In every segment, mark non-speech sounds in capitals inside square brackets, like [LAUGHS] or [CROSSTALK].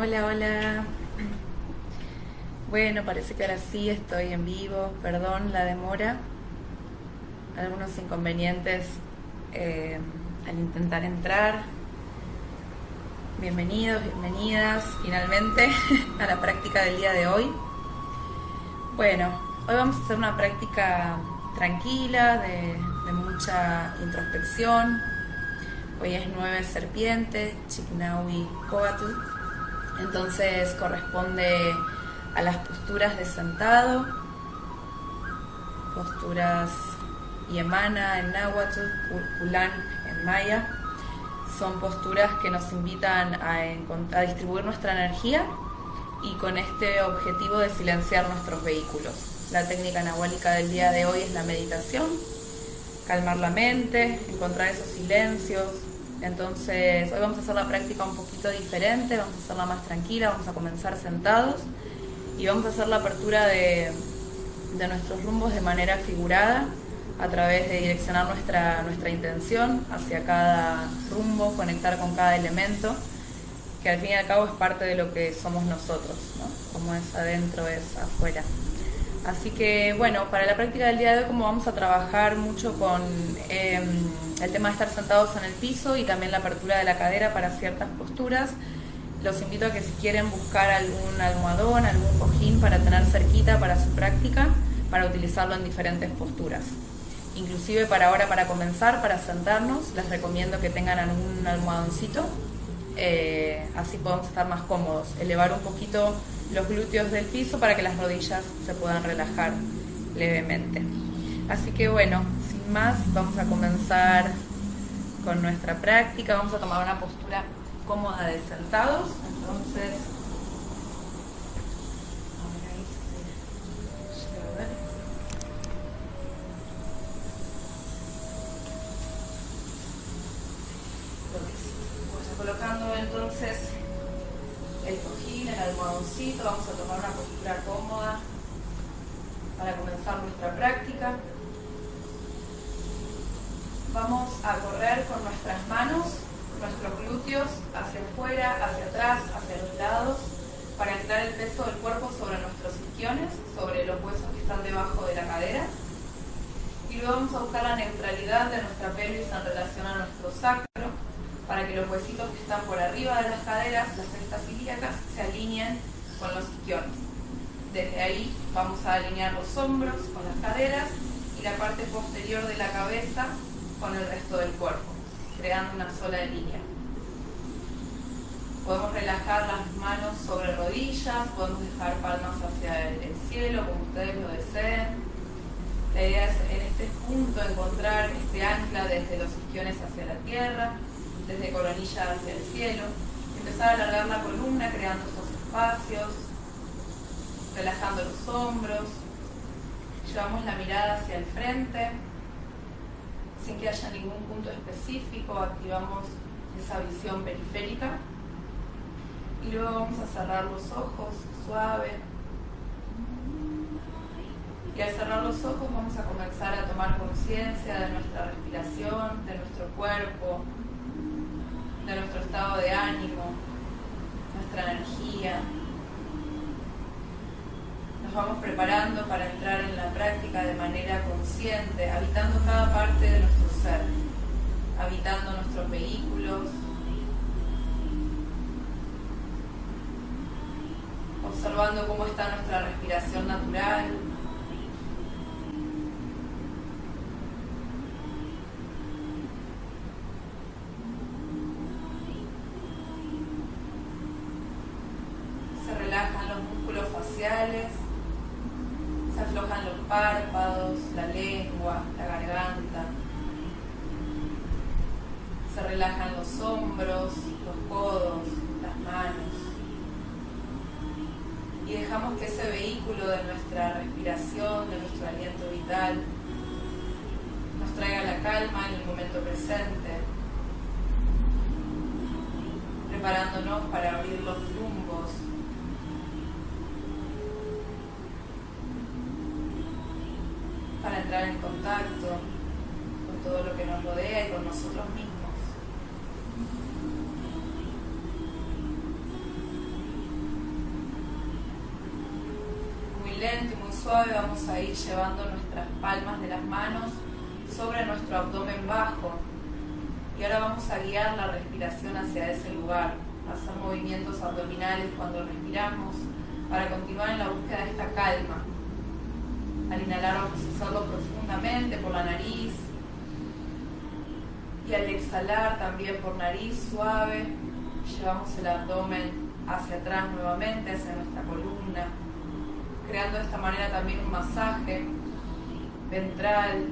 Hola, hola. Bueno, parece que ahora sí estoy en vivo. Perdón la demora. Algunos inconvenientes eh, al intentar entrar. Bienvenidos, bienvenidas finalmente [LAUGHS] a la práctica del día de hoy. Bueno, hoy vamos a hacer una práctica tranquila, de, mucha introspección. Hoy es nueve serpientes, Chiknawi Koatu entonces corresponde a las posturas de sentado, posturas Yemana en náhuatl, Kulan en maya. Son posturas que nos invitan a, distribuir nuestra energía y con este objetivo de silenciar nuestros vehículos. La técnica nahuálica del día de hoy es la meditación, calmar la mente, encontrar esos silencios, entonces, hoy vamos a hacer la práctica un poquito diferente, vamos a hacerla más tranquila, vamos a comenzar sentados y vamos a hacer la apertura de, nuestros rumbos de manera figurada a través de direccionar nuestra, nuestra intención hacia cada rumbo, conectar con cada elemento, que al fin y al cabo es parte de lo que somos nosotros, ¿no? como es adentro es afuera. Así que bueno, para la práctica del día de hoy como vamos a trabajar mucho con em, el tema de estar sentados en el piso y también la apertura de la cadera para ciertas posturas, los invito a que si quieren buscar algún almohadón, algún cojín para tener cerquita para su práctica, para utilizarlo en diferentes posturas. Inclusive para ahora, para comenzar, para sentarnos, les recomiendo que tengan algún almohadoncito, eh, así podemos estar más cómodos. Elevar un poquito los glúteos del piso para que las rodillas se puedan relajar levemente. Así que bueno, sin más, vamos a comenzar con nuestra práctica. Vamos a tomar una postura cómoda de sentados. Entonces, colocando entonces el cojín, el almohadoncito, vamos a tomar una postura cómoda para comenzar nuestra práctica. Vamos a correr con nuestras manos, nuestros glúteos hacia afuera, hacia atrás, hacia los lados, para entrar el peso del cuerpo sobre nuestros isquiones, sobre los huesos que están debajo de la cadera. Y luego vamos a buscar la neutralidad de nuestra pelvis en relación a nuestro sacro, para que los huesitos que están por arriba de las caderas, las crestas ilíacas, se alineen con los isquiones. Desde ahí vamos a alinear los hombros con las caderas y la parte posterior de la cabeza con el resto del cuerpo, creando una sola línea. Podemos relajar las manos sobre rodillas, podemos dejar palmas hacia el cielo como ustedes lo deseen. La idea es en este punto encontrar este ancla desde los isquiones hacia la tierra desde coronilla hacia el cielo, empezar a alargar la columna creando estos espacios, relajando los hombros, llevamos la mirada hacia el frente, sin que haya ningún punto específico, activamos esa visión periférica y luego vamos a cerrar los ojos suave. Y al cerrar los ojos vamos a comenzar a tomar conciencia de nuestra respiración, de nuestro cuerpo, de nuestro estado de ánimo, nuestra energía. Nos vamos preparando para entrar en la práctica de manera consciente, habitando cada parte de nuestro ser, habitando nuestros vehículos, observando cómo está nuestra respiración natural, se aflojan los párpados, la lengua, la garganta, se relajan los hombros, los codos, las manos y dejamos que ese vehículo de nuestra respiración, de nuestro aliento vital, nos traiga la calma en el momento presente, preparándonos para abrir los rumbos para entrar en contacto con todo lo que nos rodea y con nosotros mismos. lento y muy suave vamos a ir llevando nuestras palmas de las manos sobre nuestro abdomen bajo. Y ahora vamos a guiar la respiración hacia ese lugar, hacer movimientos abdominales cuando respiramos para continuar en la búsqueda de esta calma. Al inhalar vamos a hacerlo profundamente por la nariz y al exhalar también por nariz suave, llevamos el abdomen hacia atrás nuevamente, hacia nuestra columna, creando de esta manera también un masaje ventral,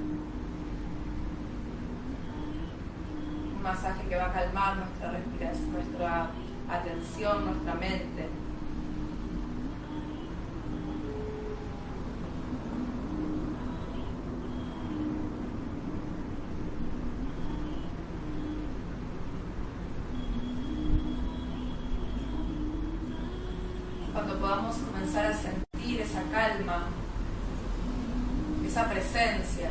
un masaje que va a calmar nuestra respiración, nuestra atención, nuestra mente. Cuando podamos comenzar a sentir esa calma, esa presencia,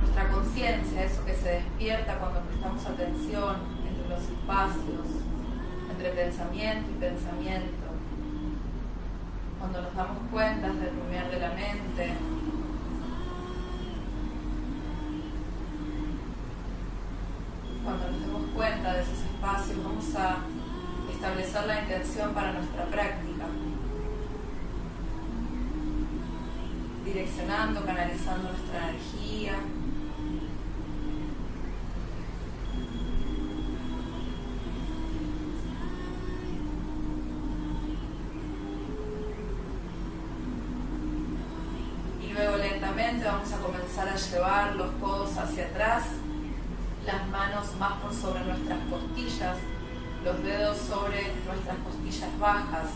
nuestra conciencia, eso que se despierta cuando prestamos atención entre los espacios, entre pensamiento y pensamiento, cuando nos damos cuenta del rumiar de la mente, cuando nos demos cuenta de esos espacios, vamos a establecer la intención para nuestra práctica, direccionando, canalizando nuestra energía. Y luego lentamente vamos a comenzar a llevar los codos hacia atrás, las manos más por sobre nuestras costillas, los dedos sobre nuestras costillas bajas.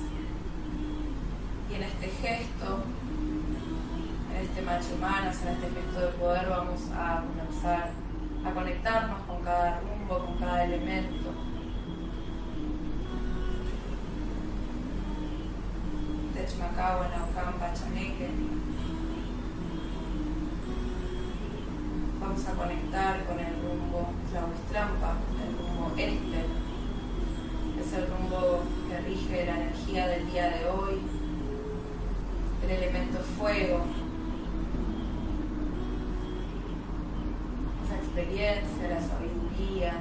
Y en este gesto, en este gesto de poder, vamos a comenzar a conectarnos con cada rumbo, con cada elemento. Techmacao, Naucam, Pachaneque. Vamos a conectar con el rumbo Tlahuistrampa, el rumbo este es el rumbo que rige la energía del día de hoy, el elemento fuego, esa la sabiduría,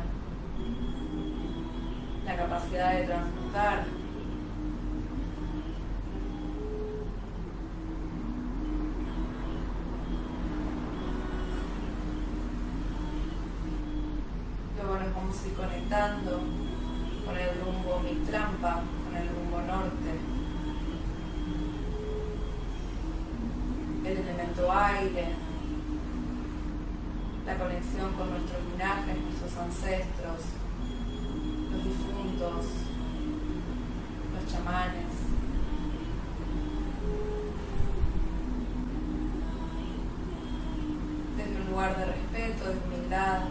la capacidad de transmutar. Luego nos vamos a ir conectando con el rumbo mi trampa, con el rumbo norte. El elemento aire, la conexión con nuestros linajes, nuestros ancestros, los difuntos, los chamanes. Desde un lugar de respeto, de humildad.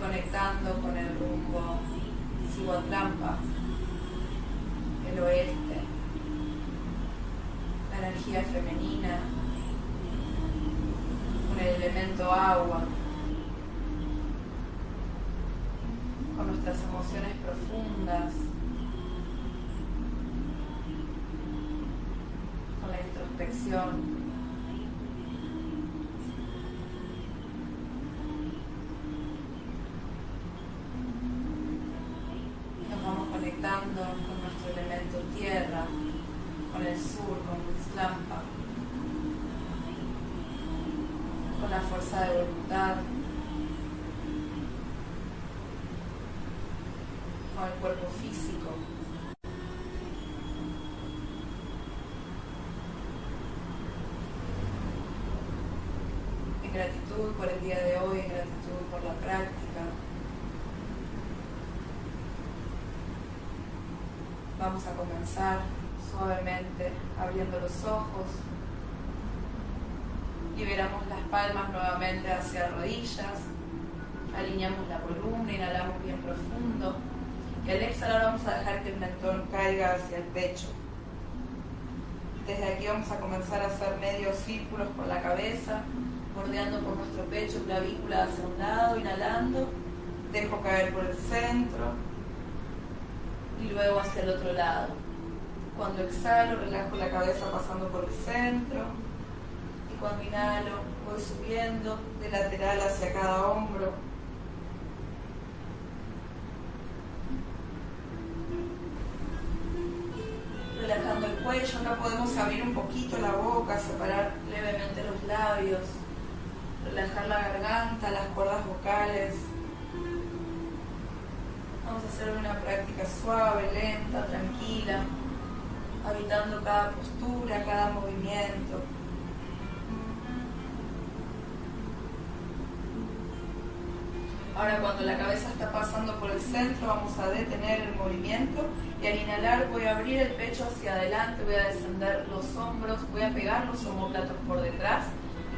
conectando con el rumbo Siguatrampa, el oeste, la energía femenina, con el elemento agua, con nuestras emociones profundas, con la introspección. con nuestro elemento tierra, con el sur, con Lampa, con la fuerza de voluntad, con el cuerpo físico. En gratitud por el día de hoy, gratitud por la práctica. Vamos a comenzar suavemente abriendo los ojos. Liberamos las palmas nuevamente hacia rodillas. Alineamos la columna, inhalamos bien profundo. Y al exhalar vamos a dejar que el mentón caiga hacia el pecho. Desde aquí vamos a comenzar a hacer medios círculos con la cabeza, bordeando por nuestro pecho, clavícula hacia un lado, inhalando, dejo caer por el centro y luego hacia el otro lado. Cuando exhalo, relajo la cabeza pasando por el centro y cuando inhalo, voy subiendo de lateral hacia cada hombro relajando el cuello. Acá podemos abrir un poquito la boca, separar levemente los labios, relajar la garganta, las cuerdas vocales. Vamos a hacer una práctica suave, lenta, tranquila, habitando cada postura, cada movimiento. Ahora cuando la cabeza está pasando por el centro vamos a detener el movimiento y al inhalar voy a abrir el pecho hacia adelante, voy a descender los hombros, voy a pegar los homóplatos por detrás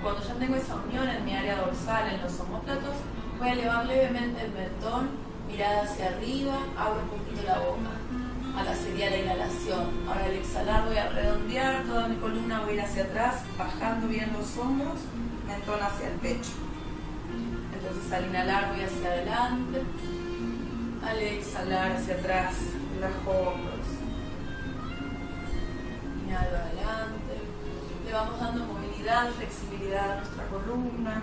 cuando ya tengo esa unión en mi área dorsal, en los homóplatos, voy a elevar levemente el mentón, mirada hacia arriba, abro un poquito la boca. Acá sería la inhalación. Ahora al exhalar voy a redondear toda mi columna, voy a ir hacia atrás, bajando bien los hombros, mentón hacia el pecho. Entonces al inhalar voy hacia adelante, al exhalar hacia atrás, relajo hombros. Inhalo adelante, le vamos dando movilidad, flexibilidad a nuestra columna,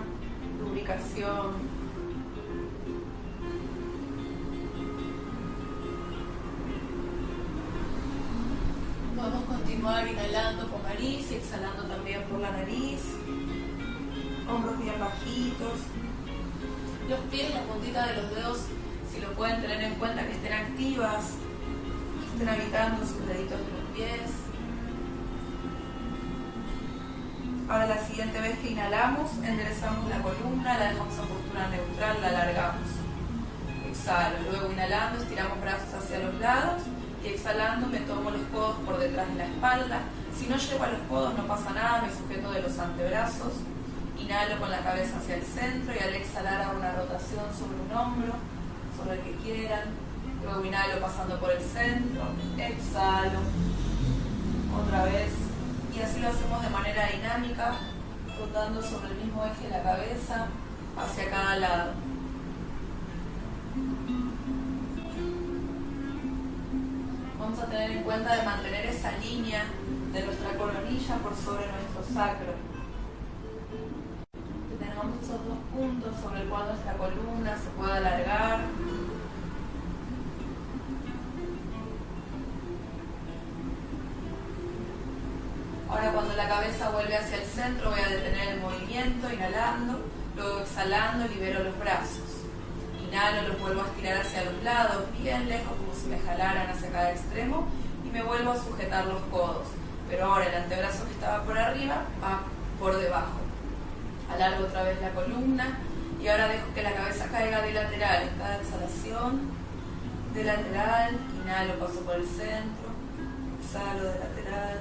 lubricación. Vamos a continuar inhalando con nariz y exhalando también por la nariz. Hombros bien bajitos, los pies, la puntita de los dedos, si lo pueden tener en cuenta, que estén activas, que estén habitando sus deditos de los pies. Ahora la siguiente vez que inhalamos, enderezamos la columna, la dejamos en postura neutral, la alargamos. Exhalo, luego inhalando, estiramos brazos hacia los lados y exhalando me tomo los codos por detrás de la espalda. Si no llego a los codos no pasa nada, me sujeto de los antebrazos Inhalo con la cabeza hacia el centro y al exhalar hago una rotación sobre un hombro, sobre el que quieran. Luego inhalo pasando por el centro, exhalo, otra vez. Y así lo hacemos de manera dinámica, rotando sobre el mismo eje de la cabeza hacia cada lado. Vamos a tener en cuenta de mantener esa línea de nuestra coronilla por sobre nuestro sacro esos dos puntos sobre el cual nuestra columna se pueda alargar. Cuando la cabeza vuelve hacia el centro voy a detener el movimiento, inhalando, luego exhalando libero los brazos. Inhalo, los vuelvo a estirar hacia los lados, bien lejos como si me jalaran hacia cada extremo y me vuelvo a sujetar los codos. Pero ahora el antebrazo que estaba por arriba va por debajo alargo otra vez la columna y ahora dejo que la cabeza caiga de lateral cada exhalación, de lateral, inhalo, paso por el centro, exhalo de lateral.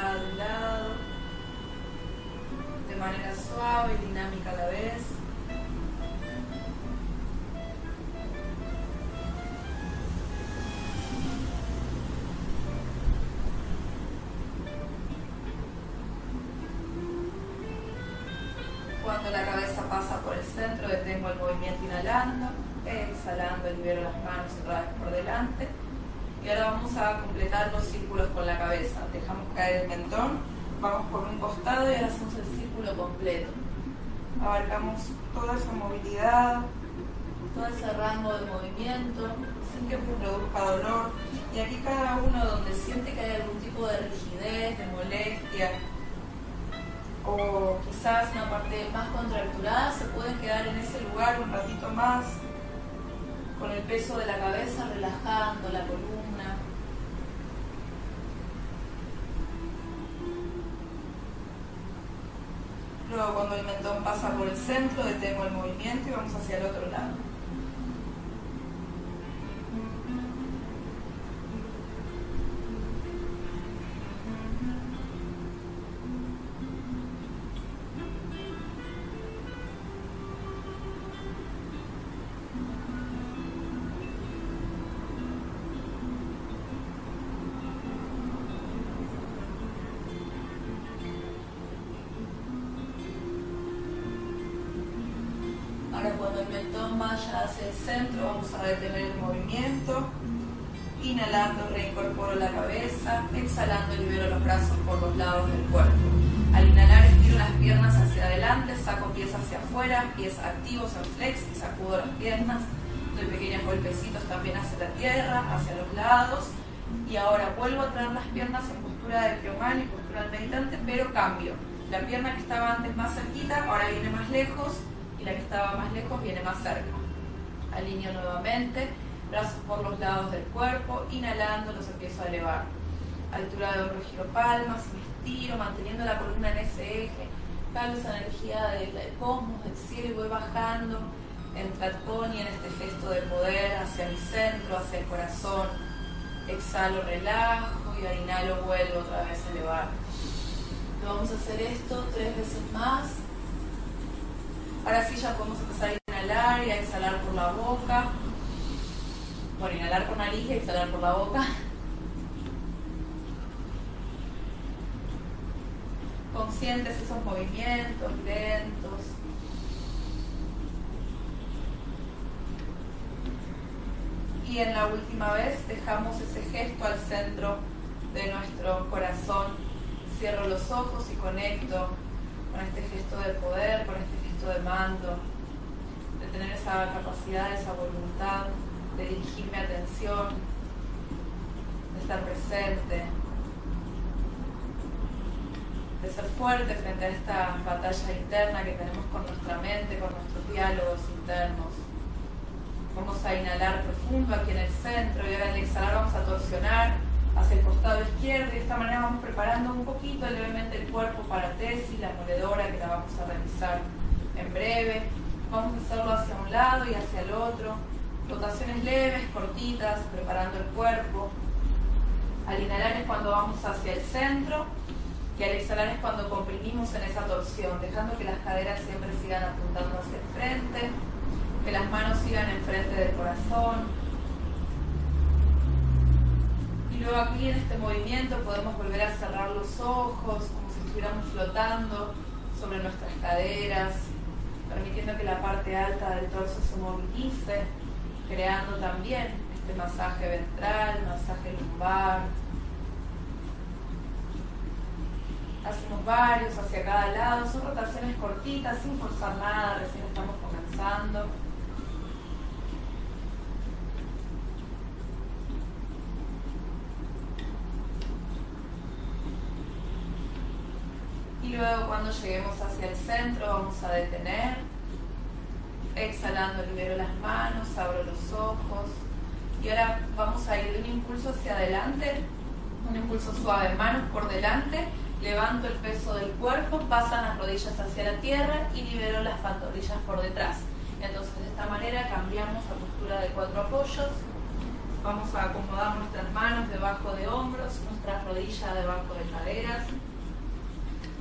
Lado y lado, de manera suave y dinámica a la vez. Cuando la cabeza pasa por el centro, detengo el movimiento inhalando, exhalando, libero las manos vez por delante. Y ahora vamos a completar los círculos con la cabeza. Dejamos caer el mentón, vamos por un costado y hacemos el círculo completo. Abarcamos toda esa movilidad, todo ese rango de movimiento, sin que produzca dolor. Y aquí cada uno donde siente que hay algún tipo de rigidez, de molestia, o quizás una parte más contracturada, se pueden quedar en ese lugar un ratito más, con el peso de la cabeza relajando la columna. Cuando el mentón pasa por el centro, detengo el movimiento y vamos hacia el otro lado. Piernas en postura de piomán y postura del meditante, pero cambio. La pierna que estaba antes más cerquita, ahora viene más lejos y la que estaba más lejos viene más cerca. Alineo nuevamente, brazos por los lados del cuerpo, inhalando los empiezo a elevar. Altura de hombro, giro palmas, me estiro, manteniendo la columna en ese eje. Calo esa energía del cosmos, del cielo y voy bajando en y en este gesto de poder hacia mi centro, hacia el corazón. Exhalo, relajo y inhalo, vuelvo otra vez a elevar. Vamos a hacer esto tres veces más. Ahora sí ya podemos empezar a inhalar y a exhalar por la boca. Bueno, inhalar por nariz y exhalar por la boca. Conscientes esos movimientos lentos. Y en la última vez dejamos ese gesto al centro de nuestro corazón. Cierro los ojos y conecto con este gesto de poder, con este de mando, de tener esa capacidad, esa voluntad de dirigir mi atención, de estar presente, de ser fuerte frente a esta batalla interna que tenemos con nuestra mente, con nuestros diálogos internos. Vamos a inhalar profundo aquí en el centro y ahora al exhalar vamos a torsionar hacia el costado izquierdo y de esta manera vamos preparando un poquito levemente el cuerpo para tesis, la moledora que la vamos a realizar en breve. Vamos a hacerlo hacia un lado y hacia el otro. Rotaciones leves, cortitas, preparando el cuerpo. Al inhalar es cuando vamos hacia el centro y al exhalar es cuando comprimimos en esa torsión, dejando que las caderas siempre sigan apuntando hacia el frente, que las manos sigan enfrente del corazón. Y luego aquí en este movimiento podemos volver a cerrar los ojos como si estuviéramos flotando sobre nuestras caderas, permitiendo que la parte alta del torso se movilice, creando también este masaje ventral, masaje lumbar. Hacemos varios hacia cada lado, son rotaciones cortitas, sin forzar nada, recién estamos comenzando. Y luego cuando lleguemos hacia el centro vamos a detener. Exhalando libero las manos, abro los ojos. Y ahora vamos a ir de un impulso hacia adelante, un impulso suave, manos por delante, levanto el peso del cuerpo, pasan las rodillas hacia la tierra y libero las pantorrillas por detrás. Entonces de esta manera cambiamos a postura de cuatro apoyos. Vamos a acomodar nuestras manos debajo de hombros, nuestras rodillas debajo de caderas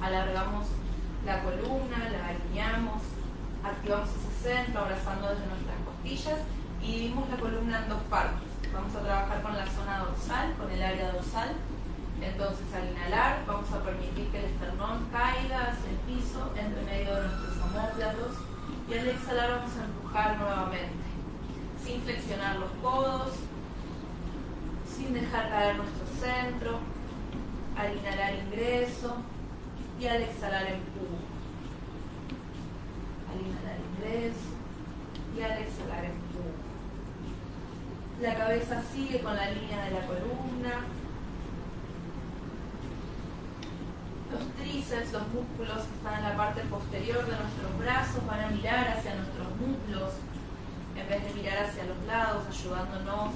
alargamos la columna, la alineamos, activamos ese centro abrazando desde nuestras costillas y dividimos la columna en dos partes. Vamos a trabajar con la zona dorsal, con el área dorsal. Entonces al inhalar vamos a permitir que el esternón caiga hacia el piso entre medio de nuestros homóplatos y al exhalar vamos a empujar nuevamente, sin flexionar los codos, sin dejar caer nuestro centro. Al inhalar ingreso, y al exhalar empujo. Al inhalar ingreso y al exhalar empujo. La cabeza sigue con la línea de la columna. Los tríceps, los músculos que están en la parte posterior de nuestros brazos van a mirar hacia nuestros muslos en vez de mirar hacia los lados, ayudándonos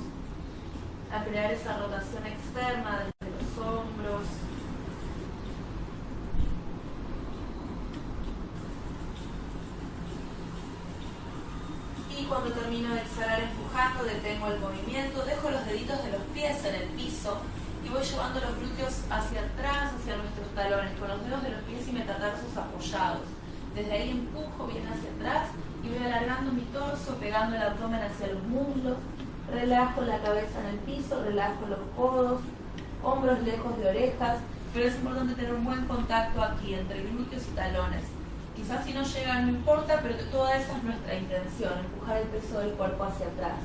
a crear esa rotación externa desde los hombros, cuando termino de exhalar empujando, detengo el movimiento, dejo los deditos de los pies en el piso y voy llevando los glúteos hacia atrás, hacia nuestros talones, con los dedos de los pies y metatarsos apoyados. Desde ahí empujo bien hacia atrás y voy alargando mi torso, pegando el abdomen hacia los muslos, relajo la cabeza en el piso, relajo los codos, hombros lejos de orejas, pero es importante tener un buen contacto aquí entre glúteos y talones Quizás si no llegan no importa, pero toda esa es nuestra intención, empujar el peso del cuerpo hacia atrás.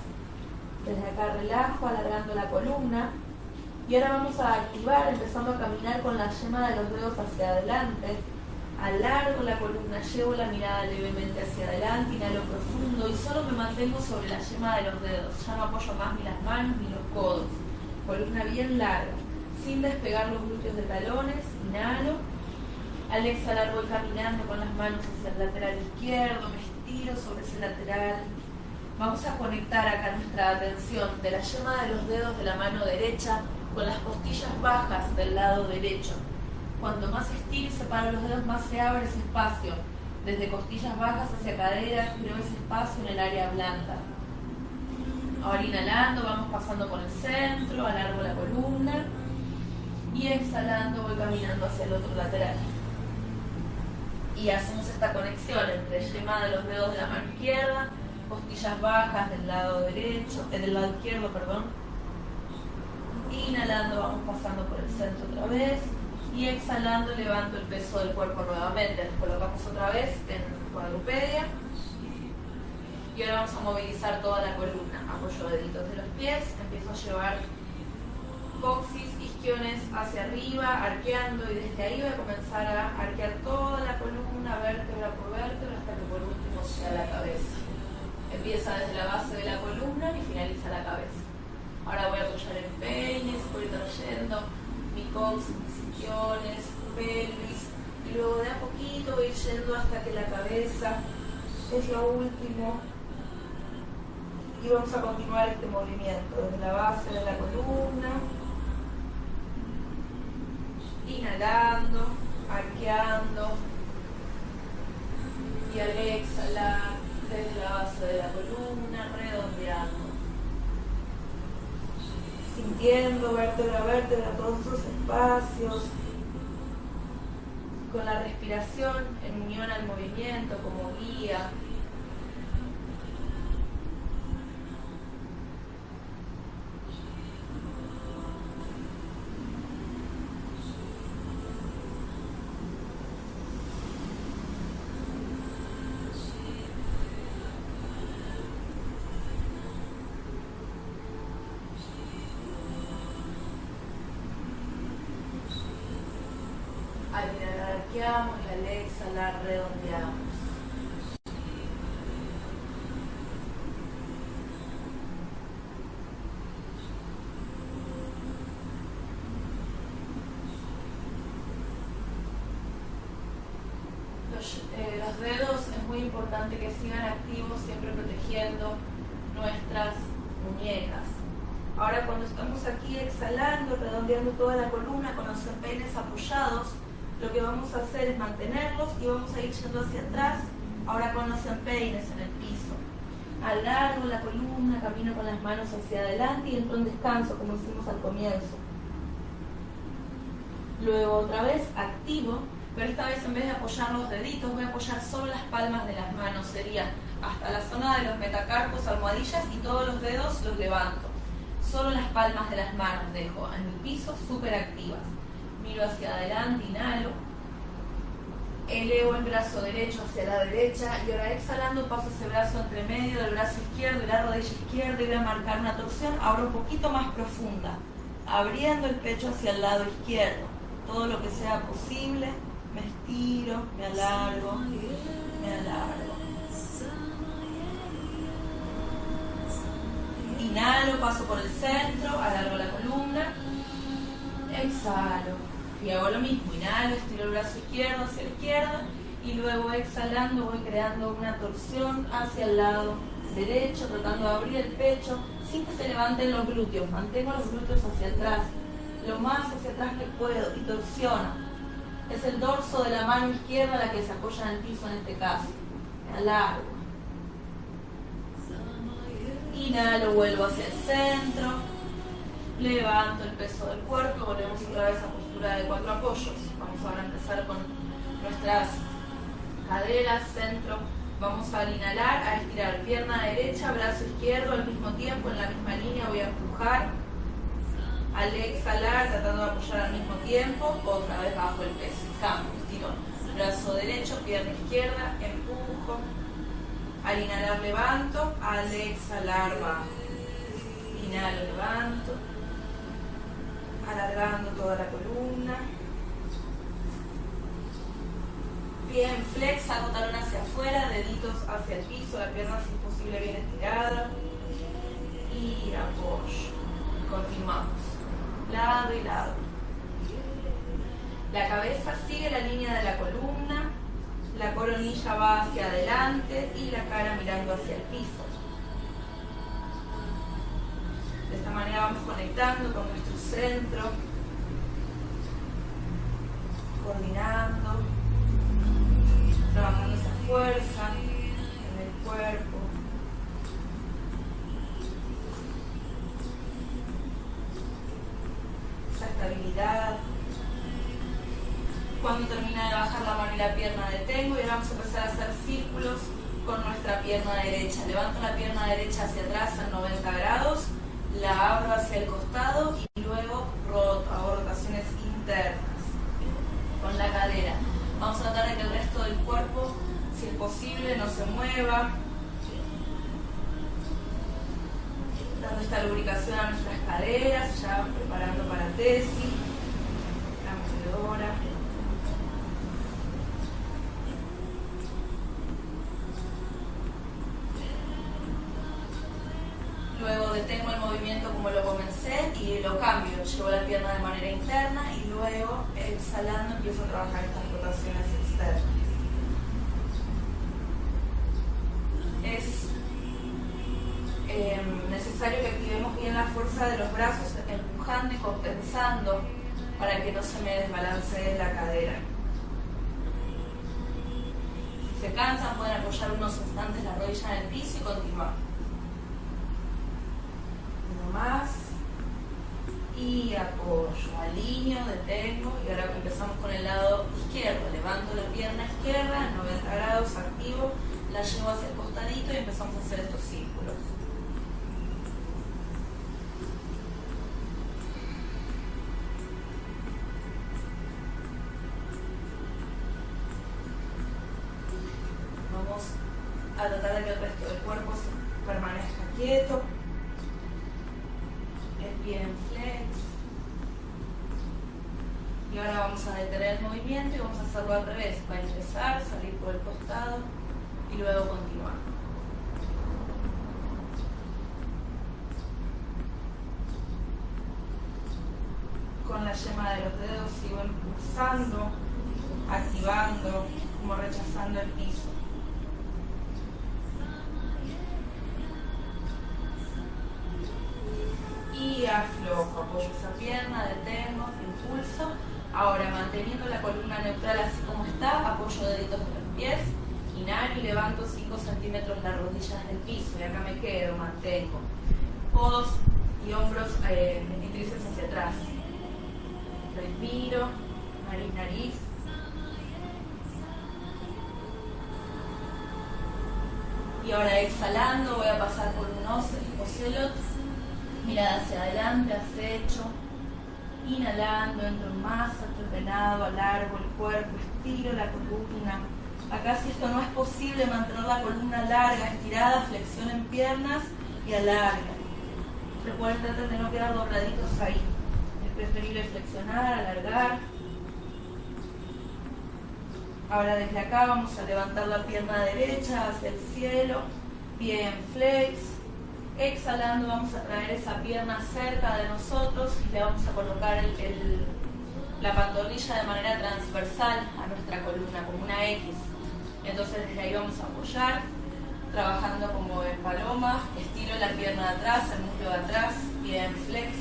Desde acá relajo, alargando la columna. Y ahora vamos a activar, empezando a caminar con la yema de los dedos hacia adelante. Alargo la columna, llevo la mirada levemente hacia adelante, inhalo profundo y solo me mantengo sobre la yema de los dedos. Ya no apoyo más ni las manos ni los codos. Columna bien larga, sin despegar los glúteos de talones. Inhalo. Al exhalar voy caminando con las manos hacia el lateral izquierdo, me estiro sobre ese lateral. Vamos a conectar acá nuestra atención de la yema de los dedos de la mano derecha con las costillas bajas del lado derecho. Cuanto más estiro y separo los dedos, más se abre ese espacio. Desde costillas bajas hacia cadera, creo ese espacio en el área blanda. Ahora inhalando, vamos pasando por el centro, alargo la columna. Y exhalando, voy caminando hacia el otro lateral. Y hacemos esta conexión entre yema de los dedos de la mano izquierda, costillas bajas del lado derecho, eh, del lado izquierdo, perdón. Inhalando, vamos pasando por el centro otra vez y exhalando levanto el peso del cuerpo nuevamente. Nos colocamos otra vez en cuadrupedia y ahora vamos a movilizar toda la columna. Apoyo deditos de los pies, empiezo a llevar coxis, isquiones hacia arriba, arqueando y desde ahí voy a comenzar a arquear toda la columna, vértebra por vértebra, hasta que por último sea la cabeza. Empieza desde la base de la columna y finaliza la cabeza. Ahora voy a apoyar en peines, voy trayendo mi coxis, pelvis, y luego de a poquito ir yendo hasta que la cabeza es lo último. Y vamos a continuar este movimiento desde la base de la columna, inhalando, arqueando, y al exhalar desde la base de la columna, redondeando. Sintiendo vértebra a vértebra todos esos espacios, con la respiración en unión al movimiento como guía. Redondeamos. Los, eh, los dedos es muy importante que sigan activos, siempre protegiendo nuestras muñecas. Ahora cuando estamos aquí exhalando, redondeando toda la columna con los empeines apoyados, lo que vamos a hacer es mantenerlos y vamos a ir yendo hacia atrás, ahora con los empeines en el piso. Alargo la columna, camino con las manos hacia adelante y entro en descanso, como hicimos al comienzo. Luego otra vez activo, pero esta vez en vez de apoyar los deditos, voy a apoyar solo las palmas de las manos. Sería hasta la zona de los metacarpos, almohadillas y todos los dedos los levanto. Solo las palmas de las manos dejo en mi piso súper activas miro hacia adelante, inhalo, elevo el brazo derecho hacia la derecha y ahora exhalando paso ese brazo entre medio del brazo izquierdo y la rodilla izquierda y voy a marcar una torsión ahora un poquito más profunda, abriendo el pecho hacia el lado izquierdo, todo lo que sea posible, me estiro, me alargo, me alargo. Inhalo, paso por el centro, alargo la columna, exhalo y hago lo mismo, inhalo, estiro el brazo izquierdo hacia la izquierda y luego exhalando voy creando una torsión hacia el lado derecho, tratando de abrir el pecho sin que se levanten los glúteos, mantengo los glúteos hacia atrás, lo más hacia atrás que puedo y torsiono. Es el dorso de la mano izquierda la que se apoya en el piso en este caso. Alargo. Inhalo, vuelvo hacia el centro. Levanto el peso del cuerpo, volvemos otra vez a de cuatro apoyos. Vamos ahora a empezar con nuestras caderas, centro. Vamos a inhalar, a estirar pierna derecha, brazo izquierdo al mismo tiempo, en la misma línea voy a empujar. Al exhalar, tratando de apoyar al mismo tiempo, otra vez bajo el peso, cambio, estirón. Brazo derecho, pierna izquierda, empujo. Al inhalar levanto, al exhalar bajo. Inhalo, levanto. Alargando toda la columna. Bien, flex, hago talón hacia afuera, deditos hacia el piso, la pierna si es posible bien estirada. Y apoyo. Continuamos. Lado y lado. La cabeza sigue la línea de la columna, la coronilla va hacia adelante y la cara mirando hacia el piso. De esta manera vamos conectando con nuestro centro, coordinando, trabajando esa fuerza en el cuerpo. Esa estabilidad. Cuando termina de bajar la mano y la pierna detengo y ahora vamos a empezar a hacer círculos con nuestra pierna derecha. Levanto la pierna derecha hacia atrás a 90 grados, la abro hacia el costado y luego rotaciones internas con la cadera. Vamos a tratar de que el resto del cuerpo, si es posible, no se mueva. Dando esta lubricación a nuestras caderas, ya preparando para tesis, la movedora. Luego detengo el movimiento como lo comencé y lo cambio, llevo la pierna de manera interna y luego exhalando empiezo a trabajar estas rotaciones externas. Es em, necesario que activemos bien la fuerza de los brazos, empujando y compensando para que no se me desbalancee la cadera. Si se cansan pueden apoyar unos instantes la rodilla en el piso y continuar y apoyo, alineo, detengo y ahora empezamos con el lado izquierdo, levanto la pierna izquierda, 90 grados, activo, la llevo hacia el costadito y empezamos a hacer estos círculos. Y alarga. Recuerden tratar de no quedar dobladitos ahí. Es preferible flexionar, alargar. Ahora desde acá vamos a levantar la pierna derecha hacia el cielo. Bien, flex Exhalando vamos a traer esa pierna cerca de nosotros y le vamos a colocar la pantorrilla de manera transversal a nuestra columna, como una X. Entonces desde ahí vamos a apoyar, trabajando como en paloma, estiro la pierna de atrás, el muslo de atrás, bien flex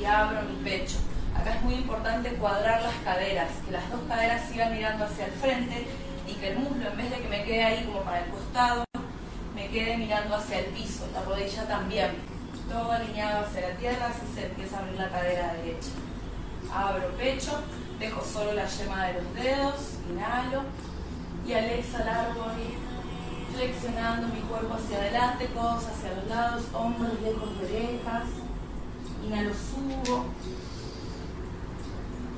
y abro mi pecho. Acá es muy importante cuadrar las caderas, que las dos caderas sigan mirando hacia el frente y que el muslo en vez de que me quede ahí como para el costado, me quede mirando hacia el piso, la rodilla también. Todo alineado hacia la tierra, así se empieza a abrir la cadera derecha. Abro pecho, dejo solo la yema de los dedos, inhalo y al exhalar voy flexionando mi cuerpo hacia adelante, codos hacia los lados, hombros lejos de orejas. Inhalo, subo.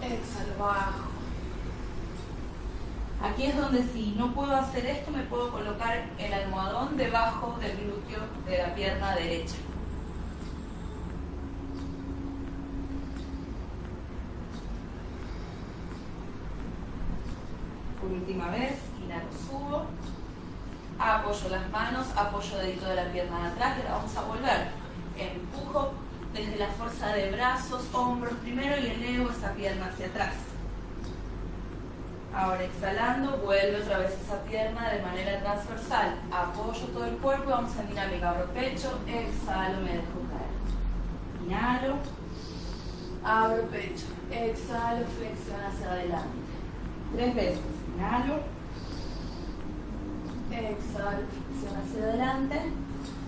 Exhalo, bajo. Aquí es donde si no puedo hacer esto, me puedo colocar el almohadón debajo del glúteo de la pierna derecha. Por última vez, inhalo, subo, apoyo las manos, apoyo dedito de la pierna de atrás y ahora vamos a volver. Empujo desde la fuerza de brazos, hombros primero y elevo esa pierna hacia atrás. Ahora exhalando, vuelve otra vez esa pierna de manera transversal. Apoyo todo el cuerpo vamos a dinámica. Abro pecho, exhalo, me dejo caer. Inhalo, abro pecho, exhalo, flexión hacia adelante. Tres veces. Inhalo, exhalo, flexión hacia adelante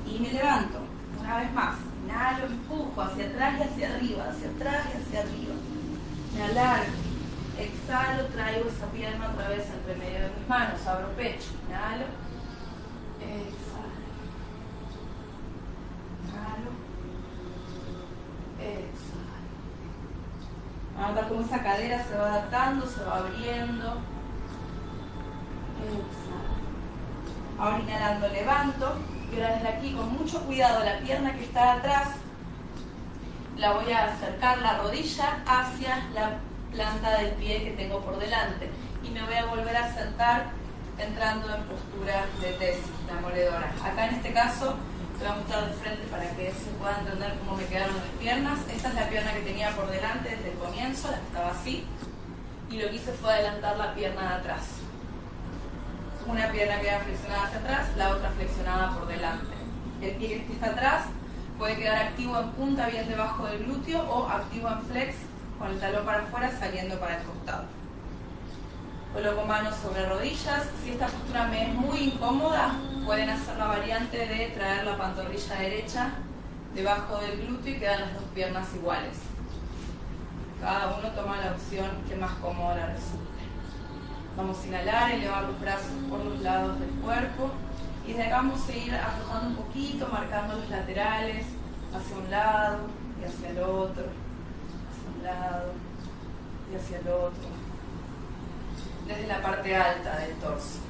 y me levanto. Una vez más. Inhalo, empujo hacia atrás y hacia arriba, hacia atrás y hacia arriba. Me alargo Exhalo, traigo esa pierna otra vez entre medio de mis manos, abro pecho, inhalo, exhalo, inhalo, exhalo. a notar cómo esa cadera se va adaptando, se va abriendo. Exhalo. Ahora inhalando levanto y ahora desde aquí con mucho cuidado la pierna que está atrás la voy a acercar la rodilla hacia la planta del pie que tengo por delante. Y me voy a volver a sentar entrando en postura de tesis, la moledora. Acá en este caso te voy a mostrar de frente para que se pueda entender cómo me quedaron las piernas. Esta es la pierna que tenía por delante desde el comienzo, la que estaba así. Y lo que hice fue adelantar la pierna de atrás. Una pierna queda flexionada hacia atrás, la otra flexionada por delante. El pie que está atrás puede quedar activo en punta bien debajo del glúteo o activo en flex con el talón para afuera saliendo para el costado. Coloco manos sobre rodillas. Si esta postura me es muy incómoda, pueden hacer la variante de traer la pantorrilla derecha debajo del glúteo y quedan las dos piernas iguales. Cada uno toma la opción que más cómoda le resulte. Vamos a inhalar, elevar los brazos por los lados del cuerpo. Y desde acá vamos a ir aflojando un poquito, marcando los laterales hacia un lado y hacia el otro. Lado y hacia el otro, desde la parte alta del torso.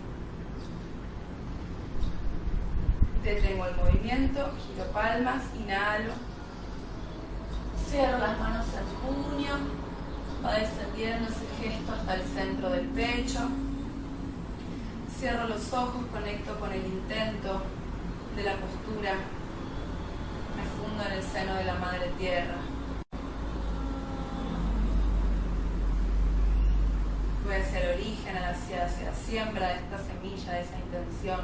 Detengo el movimiento, giro palmas, inhalo, cierro las manos en puño, va descendiendo ese gesto hasta el centro del pecho, cierro los ojos, conecto con el intento de la postura, me fundo en el seno de la madre tierra. voy hacia el origen, hacia, hacia la siembra de esta semilla, de esa intención.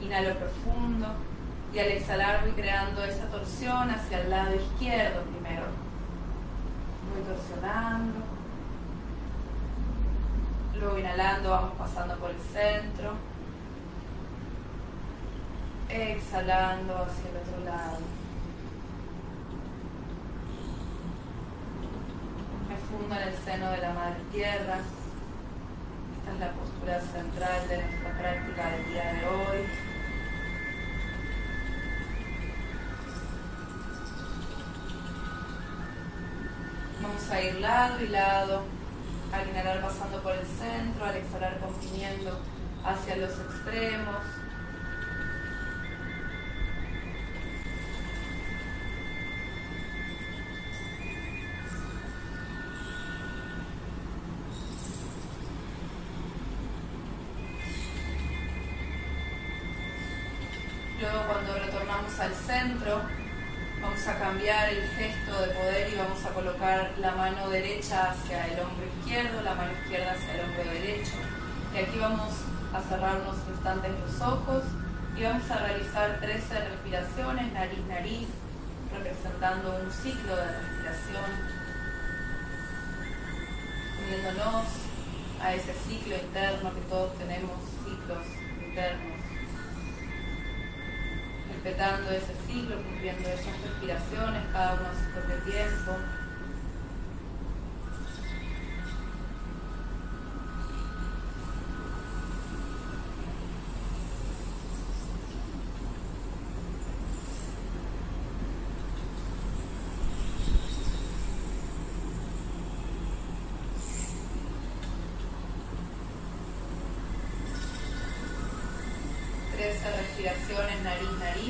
Inhalo profundo y al exhalar voy creando esa torsión hacia el lado izquierdo primero. Voy torsionando. Luego inhalando vamos pasando por el centro. Exhalando hacia el otro lado. fundo en el seno de la Madre Tierra. Esta es la postura central de nuestra práctica del día de hoy. Vamos a ir lado y lado, al inhalar pasando por el centro, al exhalar comprimiendo hacia los extremos. La mano derecha hacia el hombro izquierdo, la mano izquierda hacia el hombro derecho. Y aquí vamos a cerrar unos instantes los ojos y vamos a realizar 13 respiraciones, nariz, nariz, representando un ciclo de respiración, uniéndonos a ese ciclo interno que todos tenemos, ciclos internos respetando ese ciclo, cumpliendo esas respiraciones, cada uno a su propio tiempo. 13 respiraciones nariz-nariz. cuando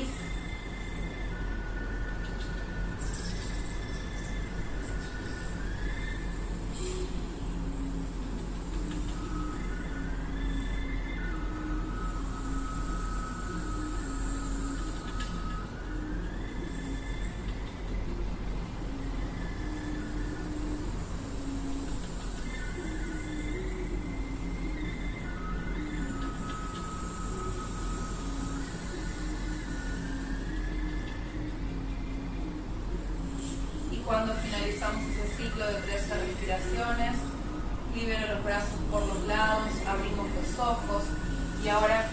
ese ciclo de 13 respiraciones, libero los brazos por los lados, abrimos los ojos y ahora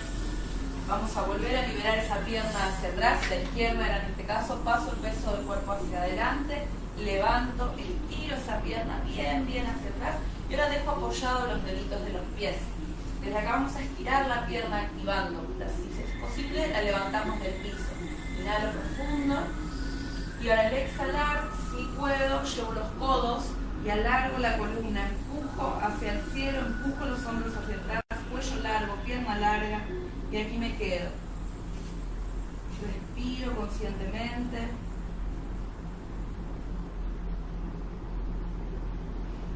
vamos a volver a liberar esa pierna hacia atrás, la izquierda era en este caso, paso el peso del cuerpo hacia adelante, levanto, estiro esa pierna bien, bien hacia atrás y ahora dejo apoyados los deditos de los pies. Desde acá vamos a estirar la pierna activando, si es posible la levantamos del piso. Inhalo profundo y ahora al exhalar puedo, llevo los codos y alargo la columna, empujo hacia el cielo, empujo los hombros hacia atrás, cuello largo, pierna larga y aquí me quedo. Respiro conscientemente.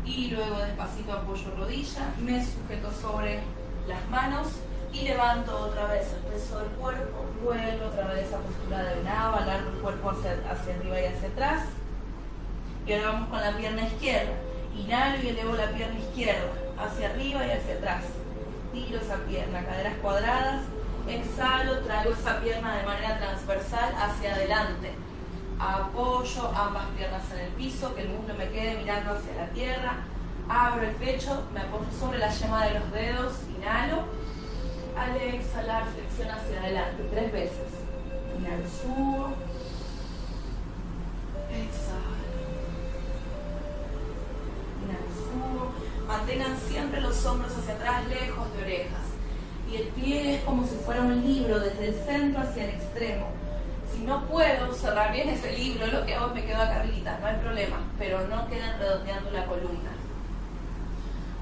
Y luego despacito apoyo rodilla, me sujeto sobre las manos y levanto otra vez el peso del cuerpo, vuelvo otra vez a postura de venado, alargo el cuerpo hacia, hacia arriba y hacia atrás y ahora vamos con la pierna izquierda. Inhalo y elevo la pierna izquierda hacia arriba y hacia atrás. Tiro esa pierna, caderas cuadradas. Exhalo, traigo esa pierna de manera transversal hacia adelante. Apoyo ambas piernas en el piso, que el muslo me quede mirando hacia la tierra. Abro el pecho, me apoyo sobre la yema de los dedos. Inhalo. Al exhalar, flexión hacia adelante. Tres veces. Inhalo, subo. Exhalo. Mantengan siempre los hombros hacia atrás, lejos de orejas. Y el pie es como si fuera un libro, desde el centro hacia el extremo. Si no puedo cerrar bien ese libro, lo que hago me quedo acá no hay problema, pero no queden redondeando la columna.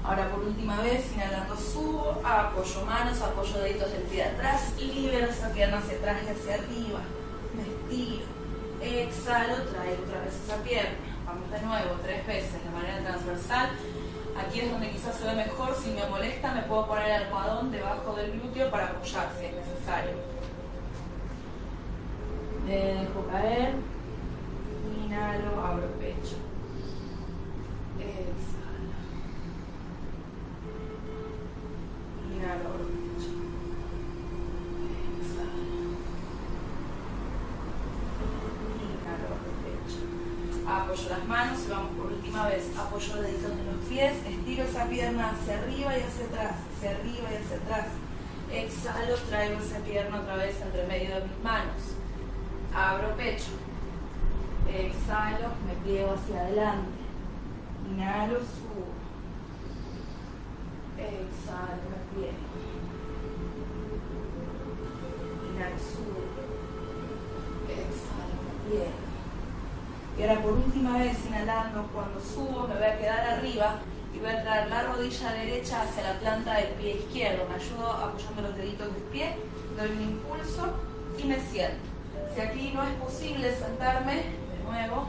Ahora por última vez, inhalando subo, apoyo manos, apoyo deditos del pie de atrás, libero esa pierna hacia atrás y hacia arriba, me estiro, exhalo, traigo otra vez esa pierna, vamos de nuevo, tres veces de manera transversal, Aquí es donde quizás se ve mejor, si me molesta me puedo poner el almohadón debajo del glúteo para apoyar si es necesario. Dejo caer, inhalo, abro pecho. Exhalo. Inhalo, abro pecho. Exhalo. Inhalo, abro pecho. Apoyo las manos y vamos por última vez. Apoyo los deditos de los pies estiro esa pierna hacia arriba y hacia atrás, hacia arriba y hacia atrás. Exhalo, traigo esa pierna otra vez entre medio de mis manos. Abro pecho. Exhalo, me pliego hacia adelante. Inhalo, subo. Exhalo, me pliego. Inhalo, subo. Exhalo, me pliego. Y ahora por última vez, inhalando, cuando subo me voy a quedar arriba y voy a traer la rodilla derecha hacia la planta del pie izquierdo. Me ayudo apoyando los deditos del pie, doy un impulso y me siento. Si aquí no es posible sentarme, de nuevo,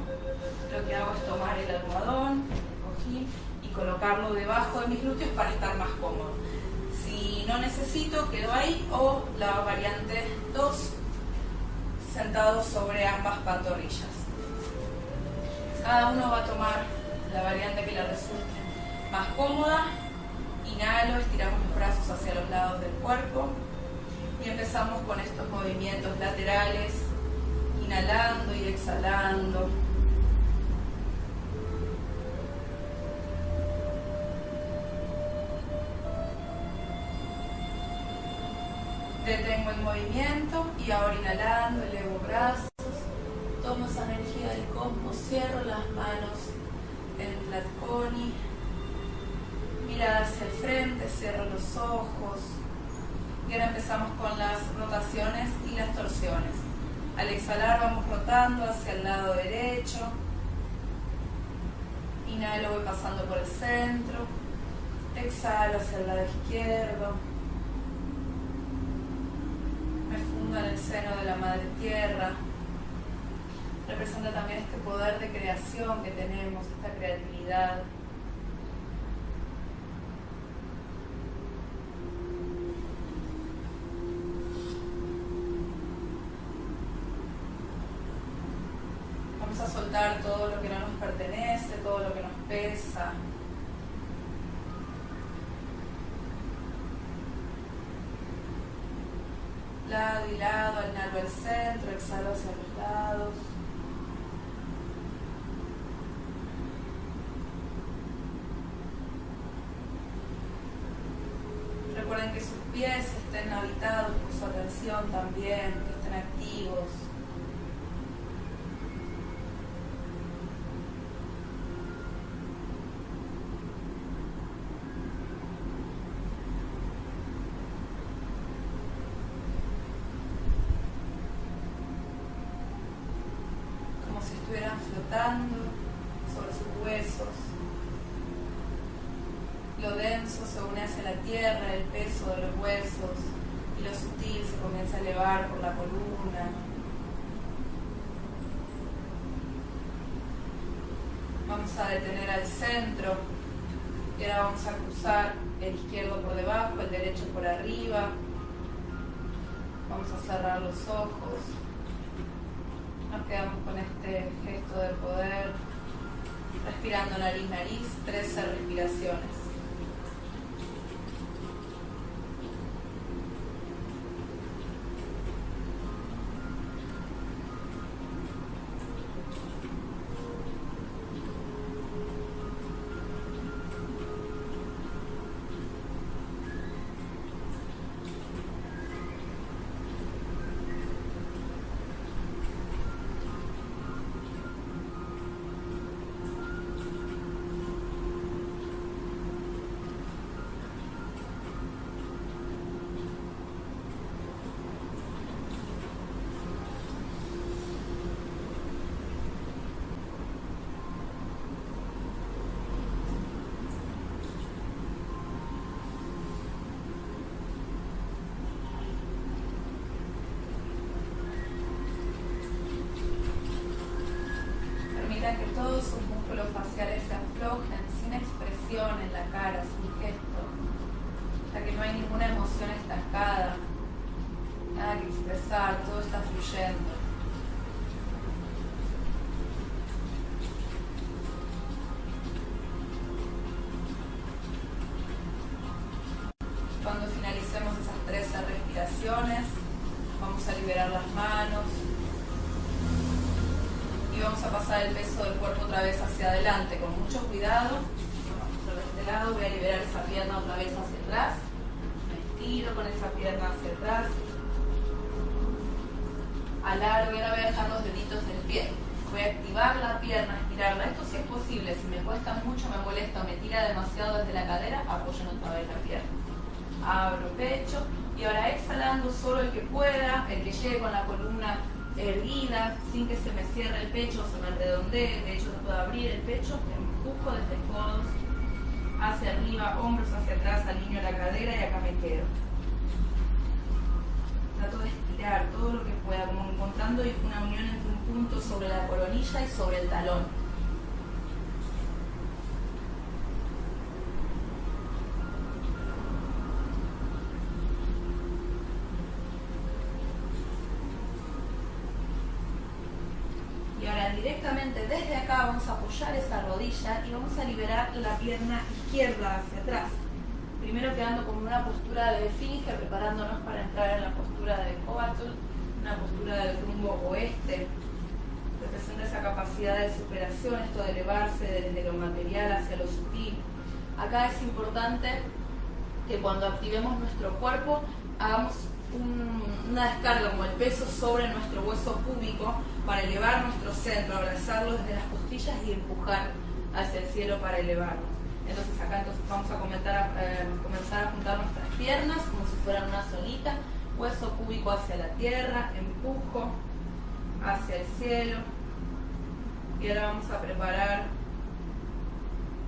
lo que hago es tomar el almohadón, el cojín y colocarlo debajo de mis glúteos para estar más cómodo. Si no necesito, quedo ahí o la variante 2, sentado sobre ambas pantorrillas. Cada uno va a tomar la variante que le resulte más cómoda. Inhalo, estiramos los brazos hacia los lados del cuerpo y empezamos con estos movimientos laterales, inhalando y exhalando. Detengo el movimiento y ahora inhalando, elevo brazos, tomo esa energía del cosmos, cierro las manos en Tlatkoni, mirada hacia el frente, cierro los ojos. Y ahora empezamos con las rotaciones y las torsiones. Al exhalar vamos rotando hacia el lado derecho. Inhalo, voy pasando por el centro. Exhalo hacia el lado izquierdo. profundo en el seno de la Madre Tierra. Representa también este poder de creación que tenemos, esta creatividad. Vamos a soltar todo lo que no nos pertenece, todo lo que nos pesa, lado y lado, inhalo al centro, exhalo hacia los lados. Recuerden que sus pies estén habitados por su atención también, que estén activos. sobre sus huesos. Lo denso se une hacia la tierra, el peso de los huesos, y lo sutil se comienza a elevar por la columna. Vamos a detener al centro vamos a cruzar el izquierdo por debajo, el derecho por arriba. Vamos a cerrar los ojos. Nos quedamos con este gesto de poder, respirando nariz-nariz, 13 respiraciones. Pecho, se me redondee, de hecho no puedo abrir el pecho, empujo desde codos hacia arriba, hombros hacia atrás, alineo la cadera y acá me quedo. Trato de estirar todo lo que pueda, como encontrando una unión entre un punto sobre la coronilla y sobre el talón. A apoyar esa rodilla y vamos a liberar la pierna izquierda hacia atrás. Primero quedando como una postura de esfinge, preparándonos para entrar en la postura de Kovatul, una postura del rumbo oeste. Representa esa capacidad de superación, esto de elevarse desde lo material hacia lo sutil. Acá es importante que cuando activemos nuestro cuerpo hagamos una descarga como el peso sobre nuestro hueso púbico para elevar nuestro centro, abrazarlo desde las costillas y empujar hacia el cielo para elevarnos. Entonces acá entonces vamos a, eh, comenzar a juntar nuestras piernas como si fueran una solita, hueso púbico hacia la tierra, empujo hacia el cielo. Y ahora vamos a preparar,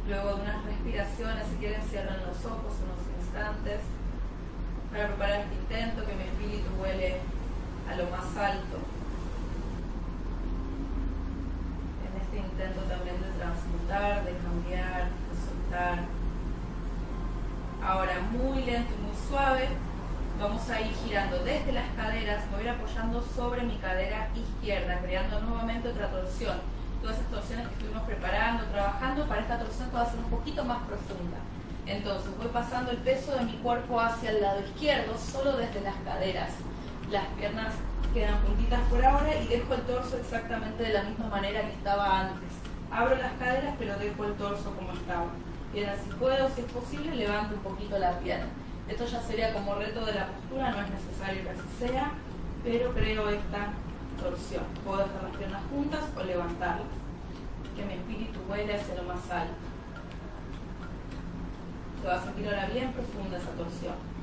luego de unas respiraciones, si quieren cierren los ojos unos instantes para preparar este intento, que mi espíritu huele a lo más alto. En este intento también de transmutar, de cambiar, de soltar. Ahora muy lento y muy suave, vamos a ir girando desde las caderas, me voy a ir apoyando sobre mi cadera izquierda, creando nuevamente otra torsión. Todas esas torsiones que estuvimos preparando, trabajando, para esta torsión va a ser un poquito más profunda. Entonces voy pasando el peso de mi cuerpo hacia el lado izquierdo, solo desde las caderas. Las piernas quedan juntitas por ahora y dejo el torso exactamente de la misma manera que estaba antes. Abro las caderas pero dejo el torso como estaba. Bien, si puedo, si es posible, levanto un poquito la pierna. Esto ya sería como reto de la postura, no es necesario que así sea, pero creo esta torsión. Puedo dejar las piernas juntas o levantarlas. Que mi espíritu vuele hacia lo más alto. Se va a sentir ahora bien profunda esa torsión.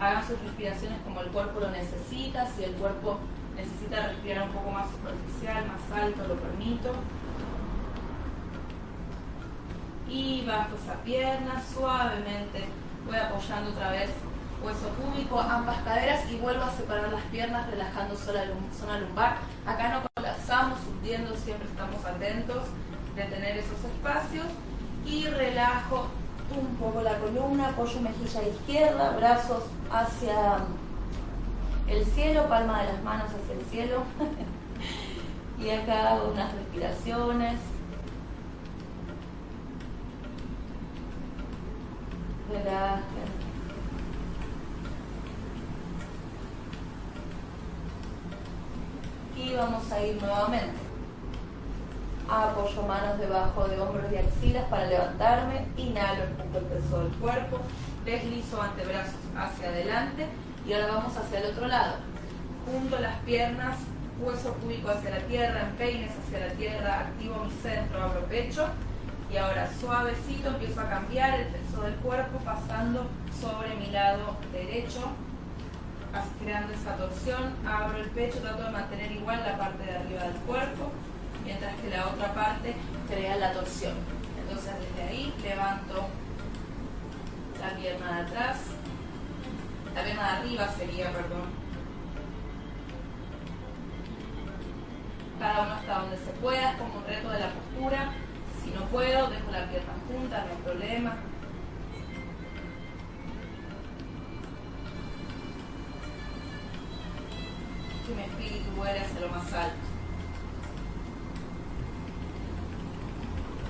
Hagan sus respiraciones como el cuerpo lo necesita. Si el cuerpo necesita respirar un poco más superficial, más alto, lo permito. Y bajo esa pierna suavemente. Voy apoyando otra vez hueso púbico, ambas caderas y vuelvo a separar las piernas relajando sola la zona lumbar. Acá no colapsamos, hundiendo, siempre estamos atentos de tener esos espacios. Y relajo un poco la columna, apoyo mejilla izquierda, brazos hacia el cielo, palma de las manos hacia el cielo. [LAUGHS] y acá hago unas respiraciones. Relajen. Y vamos a ir nuevamente apoyo manos debajo de hombros y axilas para levantarme, inhalo, el peso del cuerpo, deslizo antebrazos hacia adelante y ahora vamos hacia el otro lado. Junto las piernas, hueso cúbico hacia la tierra, empeines hacia la tierra, activo mi centro, abro pecho y ahora suavecito empiezo a cambiar el peso del cuerpo pasando sobre mi lado derecho, creando esa torsión, abro el pecho, trato de mantener igual la parte de arriba del cuerpo mientras que la otra parte crea la torsión. Entonces desde ahí levanto la pierna de atrás, la pierna de arriba sería, perdón. Cada uno hasta donde se pueda, como un reto de la postura. Si no puedo, dejo la pierna junta, no hay problema. Que mi espíritu vuele hacia lo más alto.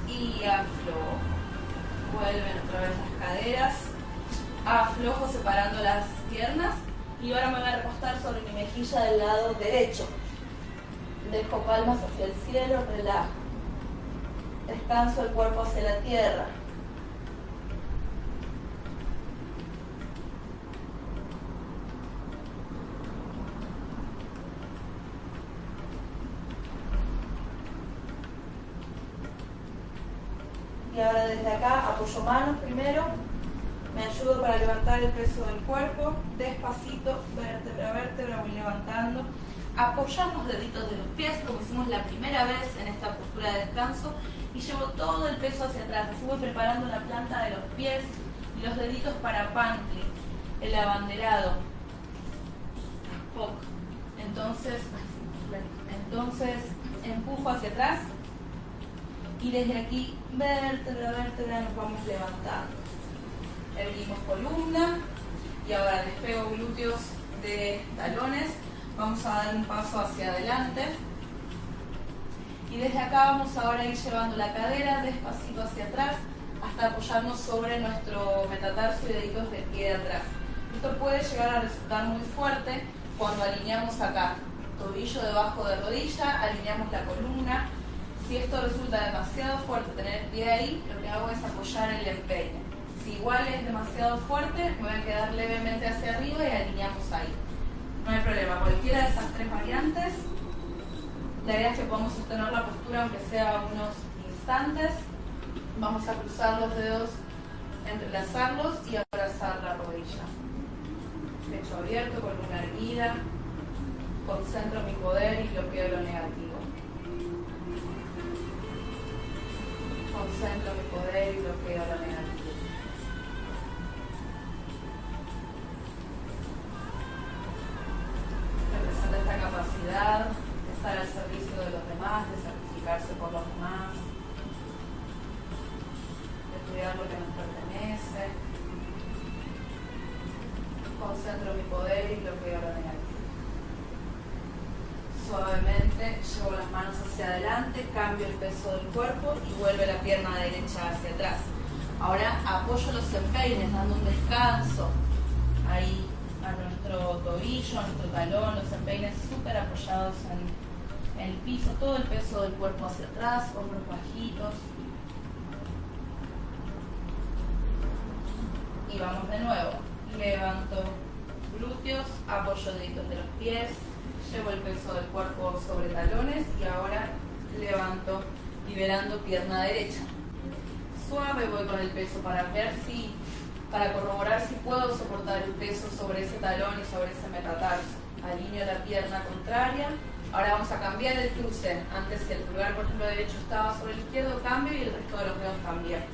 Y aflojo. Vuelven otra vez las caderas. Aflojo separando las piernas y ahora me voy a recostar sobre mi mejilla del lado derecho. Dejo palmas hacia el cielo, relajo. Descanso el cuerpo hacia la tierra. y ahora desde acá apoyo manos primero, me ayudo para levantar el peso del cuerpo, despacito, vértebra a vértebra, voy levantando, apoyamos los deditos de los pies como hicimos la primera vez en esta postura de descanso. Y llevo todo el peso hacia atrás, así voy preparando la planta de los pies y los deditos para pantli, el abanderado, entonces, entonces empujo hacia atrás y desde aquí, vértebra, vértebra, nos vamos levantando. Erguimos columna y ahora despego glúteos de talones. Vamos a dar un paso hacia adelante. Y desde acá vamos ahora a ir llevando la cadera despacito hacia atrás hasta apoyarnos sobre nuestro metatarso y deditos de pie de atrás. Esto puede llegar a resultar muy fuerte cuando alineamos acá, tobillo debajo de rodilla, alineamos la columna, si esto resulta demasiado fuerte tener el pie ahí, lo que hago es apoyar el empeine. Si igual es demasiado fuerte, voy a quedar levemente hacia arriba y alineamos ahí. No hay problema, cualquiera de esas tres variantes. La idea es que podamos sostener la postura aunque sea unos instantes. Vamos a cruzar los dedos, entrelazarlos y abrazar la rodilla. Pecho abierto, columna erguida. Concentro mi poder y bloqueo lo negativo. concentro mi poder y bloqueo la negativa. Representa esta capacidad de estar al servicio de los demás, de sacrificarse por los demás, de cuidar lo que nos pertenece. Concentro mi poder y bloqueo la negativa. Suavemente llevo las manos hacia adelante, cambio el peso del cuerpo y vuelve la pierna derecha hacia atrás. Ahora apoyo los empeines dando un descanso ahí a nuestro tobillo, a nuestro talón, los empeines súper apoyados en, el piso, todo el peso del cuerpo hacia atrás, hombros bajitos. Y vamos de nuevo. Levanto glúteos, apoyo deditos de los pies, llevo el peso del cuerpo sobre talones y ahora levanto liberando pierna derecha. Suave voy con el peso para ver si, para corroborar si puedo soportar el peso sobre ese talón y sobre ese metatarso. Alineo la pierna contraria. Ahora vamos a cambiar el cruce. Antes si el pulgar, por ejemplo, derecho estaba sobre el izquierdo, cambio y el resto de los dedos también.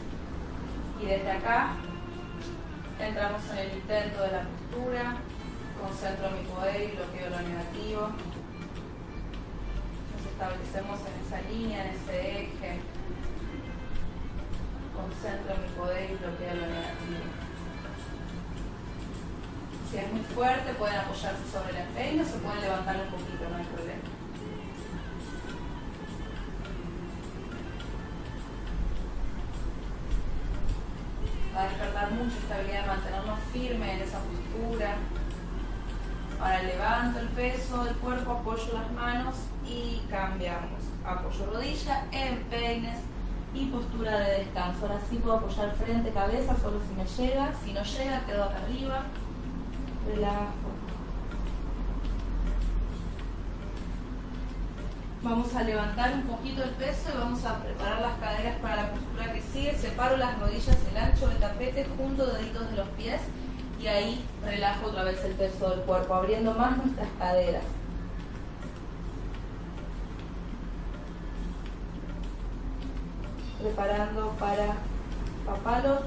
Y desde acá entramos en el intento de la postura, concentro mi poder y bloqueo lo negativo. Nos establecemos en esa línea, en ese eje. Concentro mi poder y bloqueo lo negativo. Si es muy fuerte, pueden apoyarse sobre empeño o se pueden levantar un poquito, no hay problema. Va a despertar mucha estabilidad, mantenernos firmes en esa postura. Ahora levanto el peso del cuerpo, apoyo las manos y cambiamos. Apoyo rodilla, empeines y postura de descanso. Ahora sí puedo apoyar frente, cabeza, solo si me llega. Si no llega, quedo acá arriba. Relajo. Vamos a levantar un poquito el peso y vamos a preparar las caderas para la postura que sigue. Separo las rodillas, el ancho del tapete, junto deditos de los pies y ahí relajo otra vez el peso del cuerpo, abriendo más nuestras caderas. Preparando para papalot.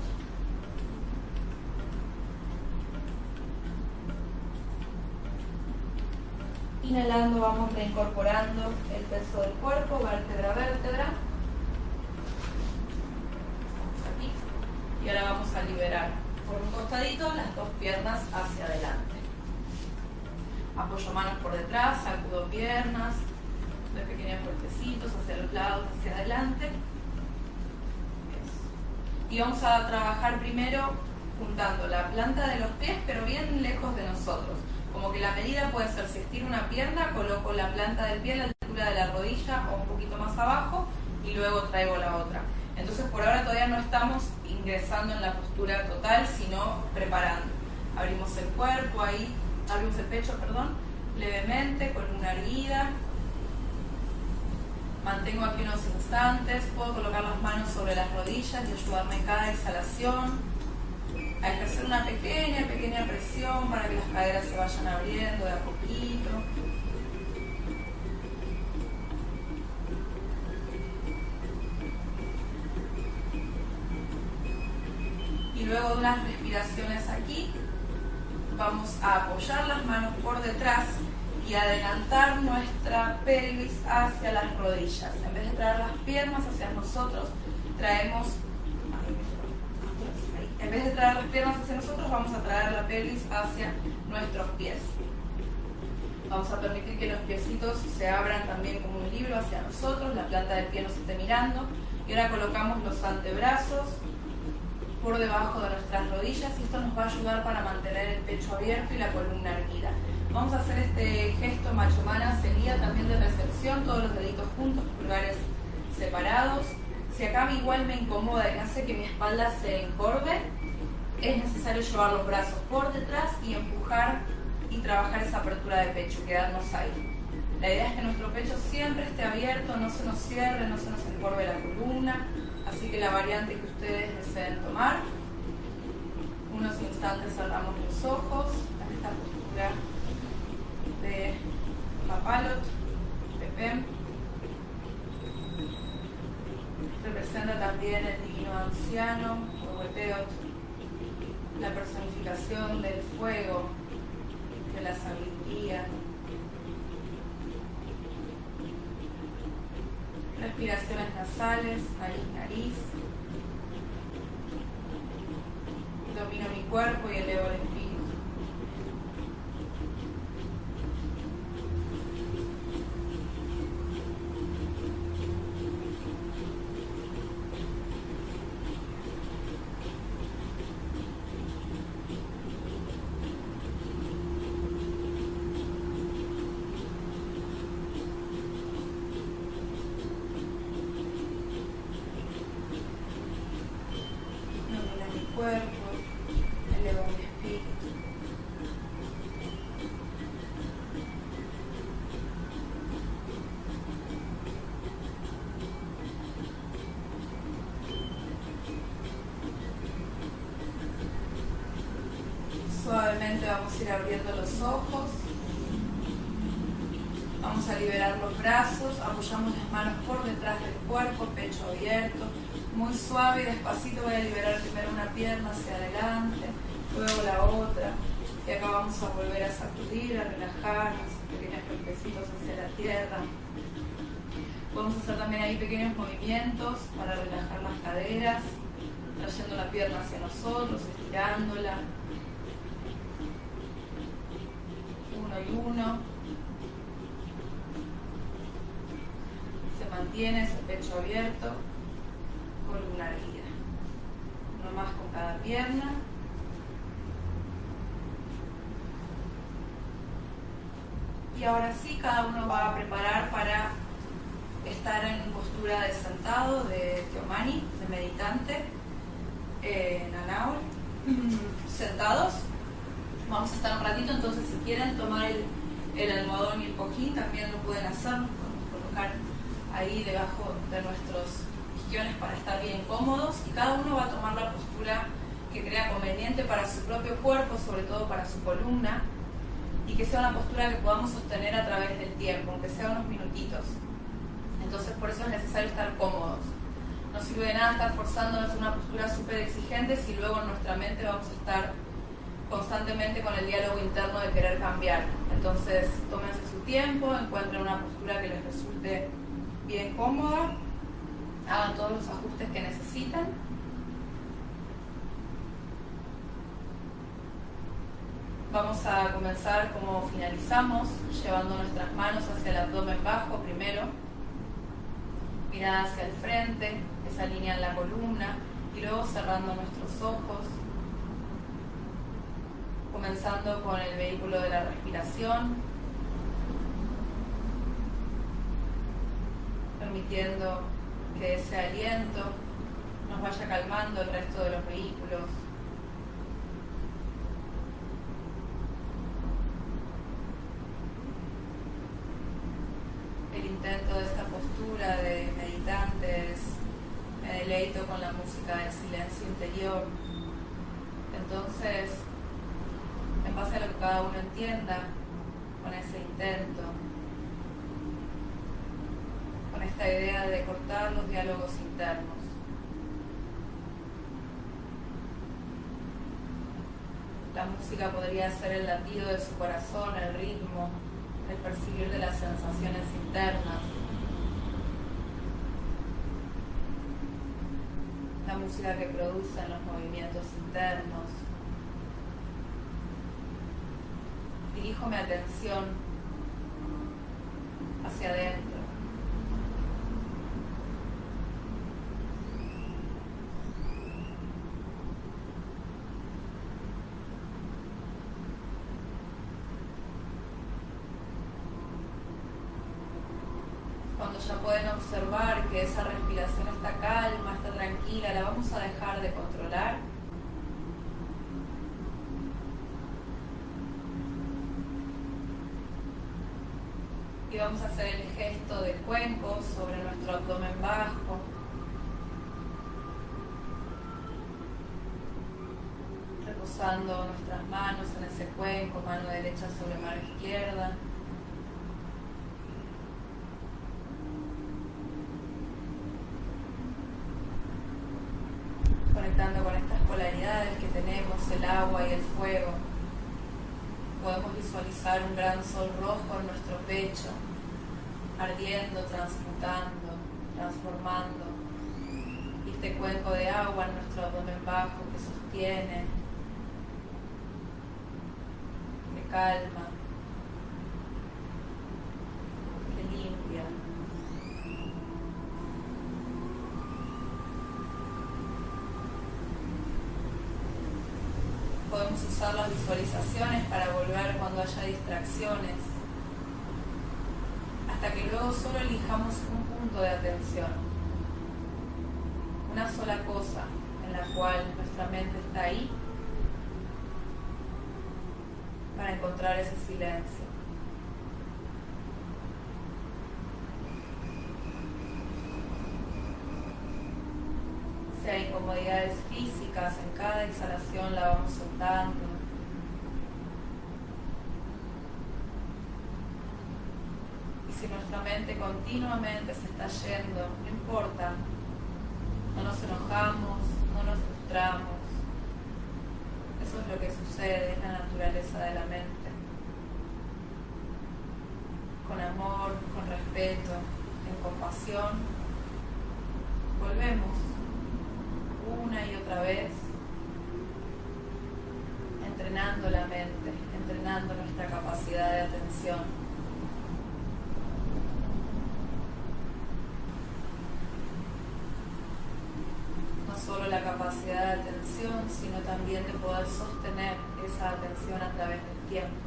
Inhalando vamos reincorporando el peso del cuerpo, vértebra a vértebra. Y ahora vamos a liberar por un costadito las dos piernas hacia adelante. Apoyo manos por detrás, sacudo piernas, doy pequeños golpecitos hacia los lados, hacia adelante. Y vamos a trabajar primero juntando la planta de los pies, pero bien lejos de nosotros. Como que la medida puede ser, si estiro una pierna, coloco la planta del pie a la altura de la rodilla o un poquito más abajo y luego traigo la otra. Entonces por ahora todavía no estamos ingresando en la postura total, sino preparando. Abrimos el cuerpo ahí, abrimos el pecho, perdón, levemente, con una erguida. Mantengo aquí unos instantes, puedo colocar las manos sobre las rodillas y ayudarme en cada exhalación a ejercer una pequeña, pequeña presión para que las caderas se vayan abriendo de a poquito. Luego de unas respiraciones aquí, vamos a apoyar las manos por detrás y adelantar nuestra pelvis hacia las rodillas. En vez de traer las piernas hacia nosotros, traemos en vez de traer las piernas hacia nosotros, vamos a traer la pelvis hacia nuestros pies. Vamos a permitir que los piecitos se abran también como un libro hacia nosotros, la planta del pie nos esté mirando. Y ahora colocamos los antebrazos por debajo de nuestras rodillas y esto nos va a ayudar para mantener el pecho abierto y la columna erguida. Vamos a hacer este gesto machomana sería también de recepción, todos los deditos juntos, pulgares separados. Si acá igual me incomoda y hace que mi espalda se encorve, es necesario llevar los brazos por detrás y empujar y trabajar esa apertura de pecho, quedarnos ahí. La idea es que nuestro pecho siempre esté abierto, no se nos cierre, no se nos encorve la columna, así que la variante que ustedes deseen tomar. Unos instantes cerramos los ojos, en esta postura de Papalot, Pepe. representa también el divino anciano, o Huepeot, la personificación del fuego, de la sabiduría. respiraciones nasales, nariz, nariz. Domino mi cuerpo y elevo el espíritu. Vamos a ir abriendo los ojos. Vamos a liberar los brazos, apoyamos las manos por detrás del cuerpo, pecho abierto. Muy suave y despacito voy a liberar primero una pierna hacia adelante, luego la otra. Y acá vamos a volver a sacudir, a relajarnos, pequeños golpecitos hacia la tierra. Podemos hacer también ahí pequeños movimientos para relajar las caderas, trayendo la pierna hacia nosotros, estirándola, uno. Se mantiene ese pecho abierto, columna erguida. Uno más con cada pierna. Y ahora sí, cada uno va a preparar para estar en postura de sentado, de Teomani, de meditante, en Anaul. Sentados. Vamos a estar un ratito, entonces si quieren tomar el, el almohadón y el cojín, también lo pueden hacer, colocar ahí debajo de nuestros isquiones para estar bien cómodos y cada uno va a tomar la postura que crea conveniente para su propio cuerpo, sobre todo para su columna, y que sea una postura que podamos sostener a través del tiempo, aunque sea unos minutitos. Entonces por eso es necesario estar cómodos. No sirve de nada estar forzándonos una postura súper exigente si luego en nuestra mente vamos a estar constantemente con el diálogo interno de querer cambiar. Entonces, tómense su tiempo, encuentren una postura que les resulte bien cómoda, hagan todos los ajustes que necesitan. Vamos a comenzar como finalizamos, llevando nuestras manos hacia el abdomen bajo primero, mirada hacia el frente, esa línea en la columna, y luego cerrando nuestros ojos comenzando con el vehículo de la respiración, permitiendo que ese aliento nos vaya calmando el resto de los vehículos. El intento de esta postura de meditantes, me deleito con la música del silencio interior. Entonces, en base a lo que cada uno entienda con ese intento, con esta idea de cortar los diálogos internos. La música podría ser el latido de su corazón, el ritmo, el percibir de las sensaciones internas. La música que produce los movimientos internos. Dirijo mi atención hacia adentro. Cuando ya pueden observar que esa respiración está calma, está tranquila, la vamos a dejar de controlar y vamos a hacer el gesto de cuenco sobre nuestro abdomen bajo. Reposando nuestras manos en ese cuenco, mano derecha sobre mano izquierda. Conectando con estas polaridades que tenemos, el agua y el fuego podemos visualizar un gran sol rojo en nuestro pecho, ardiendo, transmutando, transformando. Este cuenco de agua en nuestro abdomen bajo que sostiene calma, que limpia. Podemos usar las visualizaciones para volver cuando haya distracciones, hasta que luego solo elijamos un punto de atención, una sola cosa en la cual nuestra mente está ahí para encontrar ese silencio. Si hay incomodidades físicas, en cada exhalación la vamos soltando. Y nuestra mente continuamente se está yendo, no importa, no nos enojamos, no nos frustramos eso es lo que sucede, es la naturaleza de la mente. Con amor, con respeto, en compasión, volvemos una y otra vez entrenando la mente, entrenando nuestra capacidad de atención. La capacidad de atención, sino también de poder sostener esa atención a través del tiempo.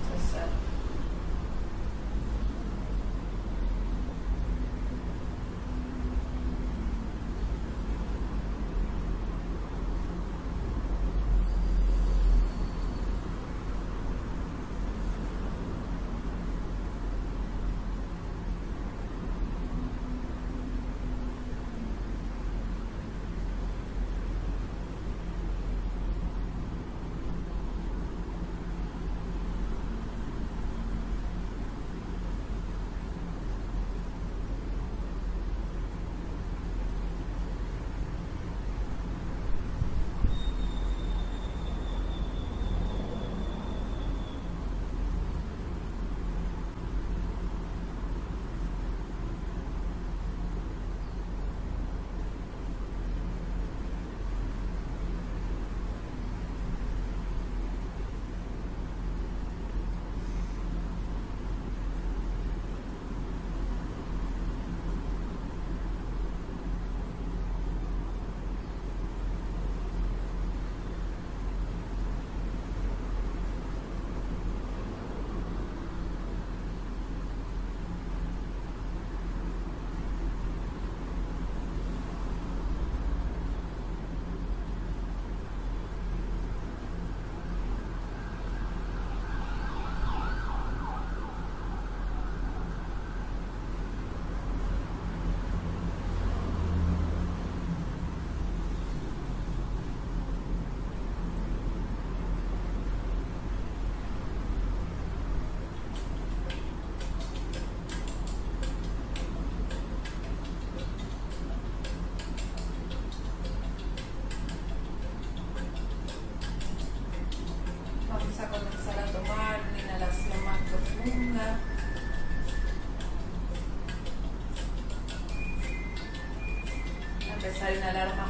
inhalar